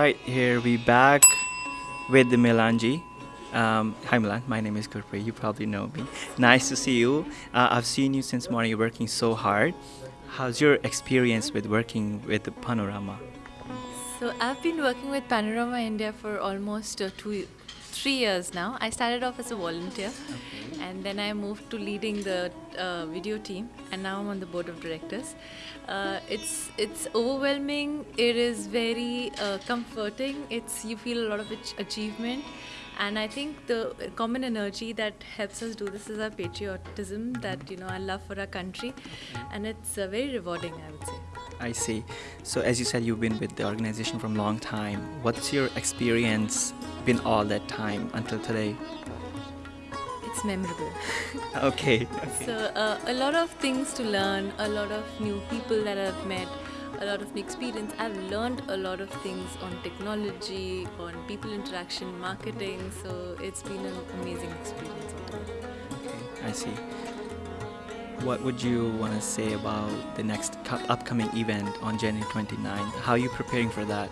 right, here we back with the Milanji. Um, hi Milan, my name is Gurpreet. You probably know me. Nice to see you. Uh, I've seen you since morning. You're working so hard. How's your experience with working with Panorama? So I've been working with Panorama India for almost uh, two, three years now. I started off as a volunteer, and then I moved to leading the uh, video team, and now I'm on the board of directors. Uh, it's it's overwhelming. It is very uh, comforting. It's you feel a lot of achievement, and I think the common energy that helps us do this is our patriotism. That you know, our love for our country, and it's uh, very rewarding. I would say. I see. So as you said, you've been with the organization from a long time. What's your experience been all that time until today? It's memorable. Okay. So uh, a lot of things to learn, a lot of new people that I've met, a lot of new experience. I've learned a lot of things on technology, on people interaction, marketing. So it's been an amazing experience. Okay, I see. What would you want to say about the next upcoming event on January 29th? How are you preparing for that?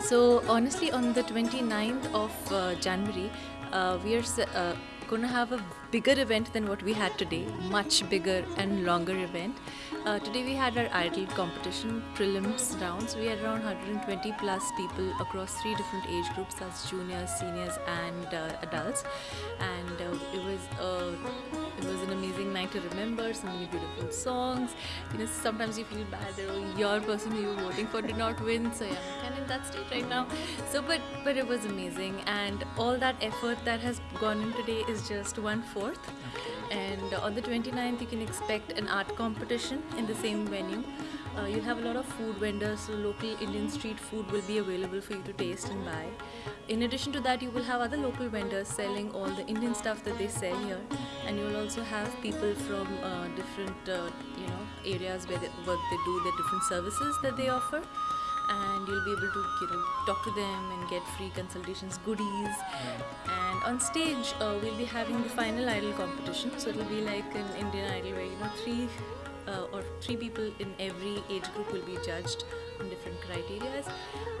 So honestly, on the 29th of uh, January, uh, we are uh, to have a bigger event than what we had today. Much bigger and longer event. Uh, today we had our idol competition prelims rounds. We had around 120 plus people across three different age groups, as juniors, seniors, and uh, adults. And uh, it was uh, it was an amazing night to remember. So many beautiful songs. You know, sometimes you feel bad that oh, your person who you were voting for did not win. So yeah, I'm kind of in that state right now. So, but but it was amazing, and all that effort that has gone in today is just one fourth. And on the 29th, you can expect an art competition in the same venue. Uh, you'll have a lot of food vendors, so local Indian street food will be available for you to taste and buy. In addition to that, you will have other local vendors selling all the Indian stuff that they sell here, and you'll also have people from uh, different, uh, you know, areas where they, what they do, the different services that they offer, and you'll be able to, you know, talk to them and get free consultations, goodies, and on stage uh, we'll be having the final idol competition. So it'll be like an Indian Idol where you know three uh, or three people in every age group will be judged on different criterias.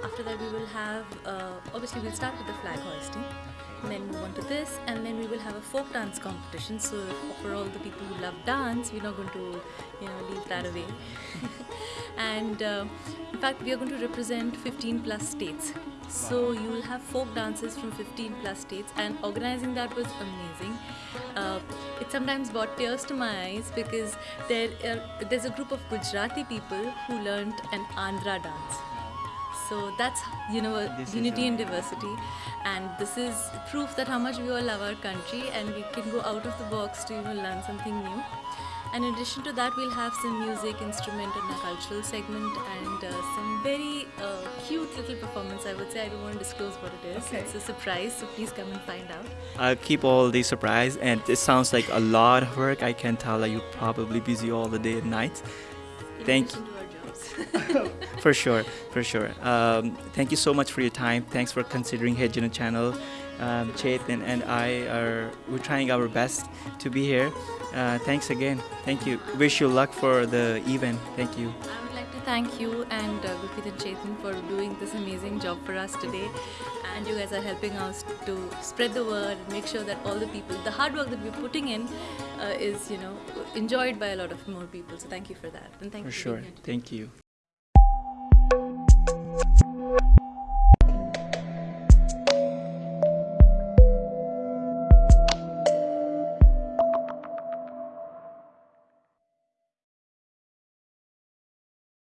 After that, we will have uh, obviously we'll start with the flag hoisting, then move on to this, and then we will have a folk dance competition. So for all the people who love dance, we're not going to you know leave that away. and uh, in fact, we are going to represent 15 plus states. So you will have folk dances from 15 plus states, and organizing that was amazing. Uh, it sometimes brought tears to my eyes because there uh, there's a group of Gujarati people who learned an Andhra dance. So that's you know This unity and diversity, and this is proof that how much we all love our country and we can go out of the box to you know learn something new. And in addition to that, we'll have some music, instrument, and a cultural segment, and uh, some very uh, cute little performance. I would say I don't want to disclose what it is. Okay. It's a surprise, so please come and find out. I'll keep all the surprise, and it sounds like a lot of work. I can tell that you're probably busy all the day and night. In Thank addition jobs. For sure, for sure. Um, thank you so much for your time. Thanks for considering Hejana channel. Um, Chetan and I are we're trying our best to be here. Uh, thanks again. Thank you. Wish you luck for the event. Thank you. I would like to thank you and uh, Gurpreet and Chetan for doing this amazing job for us today. And you guys are helping us to spread the word and make sure that all the people, the hard work that we're putting in, uh, is you know enjoyed by a lot of more people. So thank you for that. And thank For you. For sure. being here today. Thank you.